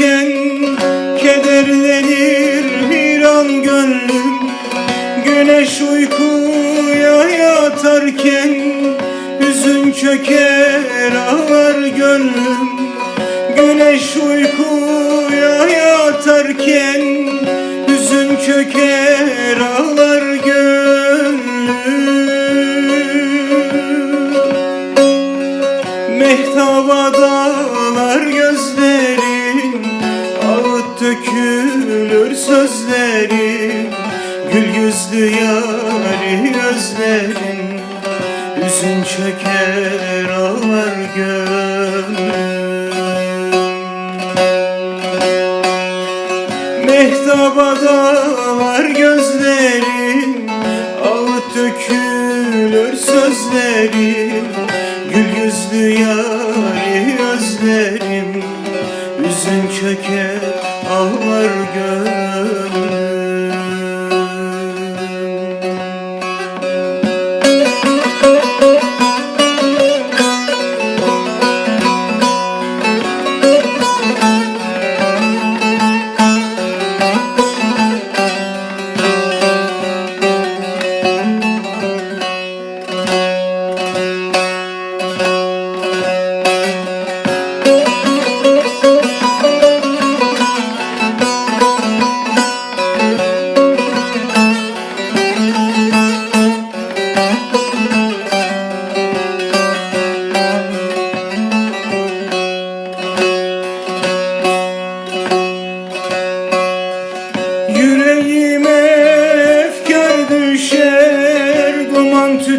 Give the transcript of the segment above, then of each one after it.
yatarken Kederlenir bir an gönlüm. Güneş uykuya yatarken Hüzün çöker ağlar gönlüm. Güneş uykuya yatarken Hüzün çöker ağlar dökülür sözlerin Gül yüzlü yari gözlerin Hüzün çöker ağlar gönlüm. Mehtaba dağlar gözlerin Ağıt dökülür sözlerin Gül yüzlü yari özlerim Üzün çöker ağlar gönlüm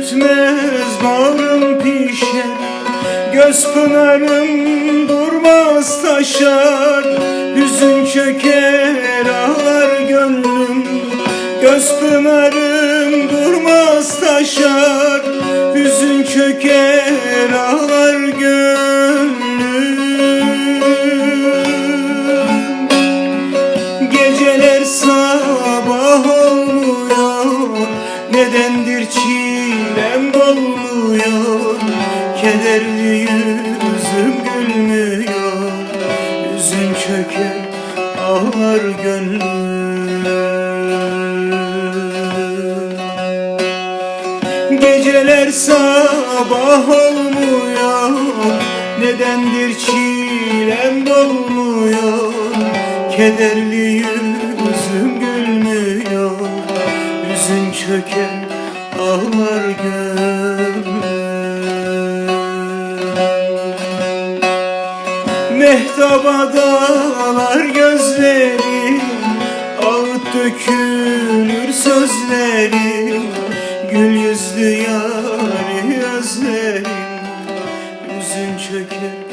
tütmez bağrım pişer Göz pınarım durmaz taşar. Hüzün çöker ağlar gönlüm Göz pınarım durmaz taşar. Hüzün çöker ağlar gönlüm. Geceler sabah olmuyor Nedendir çilem dolmuyor? Kederli yüzüm gülmüyor? Yüzün çöker ağlar gönlüm. Geceler sabah olmuyor. Nedendir çilem dolmuyor? Kederli yüzüm döken ağlar gönlüm. Mehtaba dağlar gözlerim Ağıt dökülür sözlerim. Gül yüzlü yâri özlerim Üzün çöker.